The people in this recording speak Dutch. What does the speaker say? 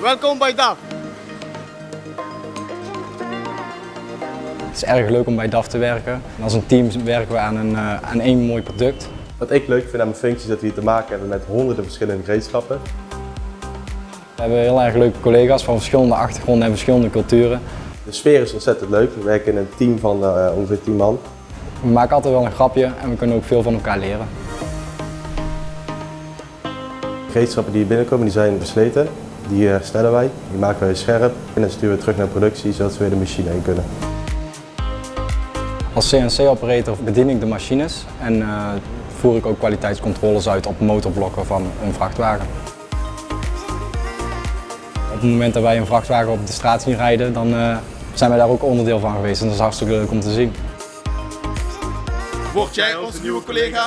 Welkom bij DAF. Het is erg leuk om bij DAF te werken. En als een team werken we aan, een, uh, aan één mooi product. Wat ik leuk vind aan mijn functie is dat we hier te maken hebben met honderden verschillende gereedschappen. We hebben heel erg leuke collega's van verschillende achtergronden en verschillende culturen. De sfeer is ontzettend leuk. We werken in een team van uh, ongeveer 10 man. We maken altijd wel een grapje en we kunnen ook veel van elkaar leren. De gereedschappen die hier binnenkomen die zijn versleten. Die herstellen wij, die maken wij scherp en dan sturen we terug naar productie zodat we weer de machine heen kunnen. Als CNC-operator bedien ik de machines en uh, voer ik ook kwaliteitscontroles uit op motorblokken van een vrachtwagen. Op het moment dat wij een vrachtwagen op de straat zien rijden, dan uh, zijn wij daar ook onderdeel van geweest en dat is hartstikke leuk om te zien. Word jij onze nieuwe collega?